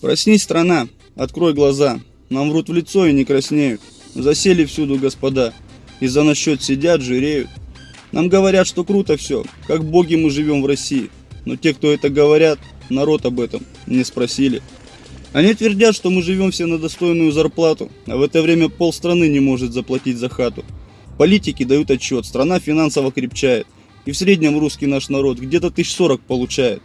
Проснись, страна, открой глаза. Нам врут в лицо и не краснеют. Засели всюду господа. И за насчет сидят, жиреют. Нам говорят, что круто все, как боги мы живем в России. Но те, кто это говорят, народ об этом не спросили. Они твердят, что мы живем все на достойную зарплату, а в это время полстраны не может заплатить за хату. Политики дают отчет, страна финансово крепчает. И в среднем русский наш народ где-то тысяч сорок получает.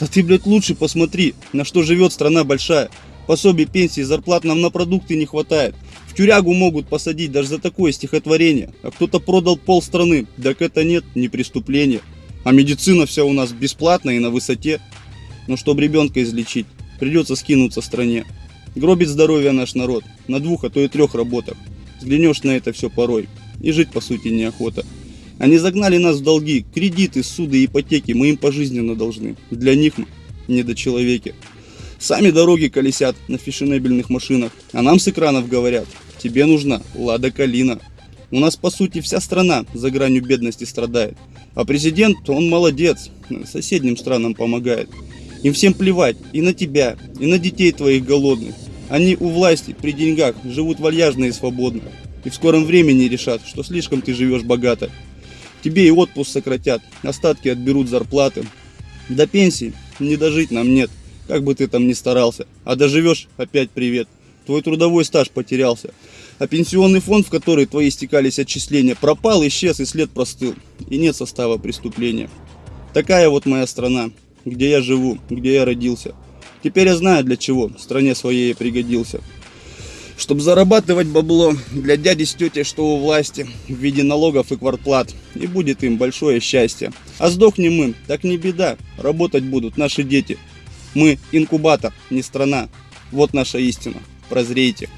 Да ты, блядь, лучше посмотри, на что живет страна большая. Пособий, пенсии, зарплат нам на продукты не хватает. В тюрягу могут посадить даже за такое стихотворение. А кто-то продал пол страны. Так это нет, не преступление. А медицина вся у нас бесплатная и на высоте. Но чтобы ребенка излечить, придется скинуться стране. Гробит здоровье наш народ на двух, а то и трех работах. Взглянешь на это все порой, и жить по сути неохота. Они загнали нас в долги, кредиты, суды, ипотеки, мы им пожизненно должны. Для них мы недочеловеки. Сами дороги колесят на фешенебельных машинах, а нам с экранов говорят, тебе нужна Лада Калина. У нас по сути вся страна за гранью бедности страдает. А президент, он молодец, соседним странам помогает. Им всем плевать и на тебя, и на детей твоих голодных. Они у власти при деньгах живут вальяжно и свободно. И в скором времени решат, что слишком ты живешь богато. Тебе и отпуск сократят, остатки отберут зарплаты. До пенсии не дожить нам нет, как бы ты там ни старался. А доживешь, опять привет. Твой трудовой стаж потерялся. А пенсионный фонд, в который твои стекались отчисления, пропал, исчез и след простыл. И нет состава преступления. Такая вот моя страна, где я живу, где я родился. Теперь я знаю для чего стране своей пригодился. Чтобы зарабатывать бабло для дяди с тетей, что у власти, в виде налогов и квартплат. И будет им большое счастье. А сдохнем мы, так не беда, работать будут наши дети. Мы инкубатор, не страна. Вот наша истина. Прозрейте.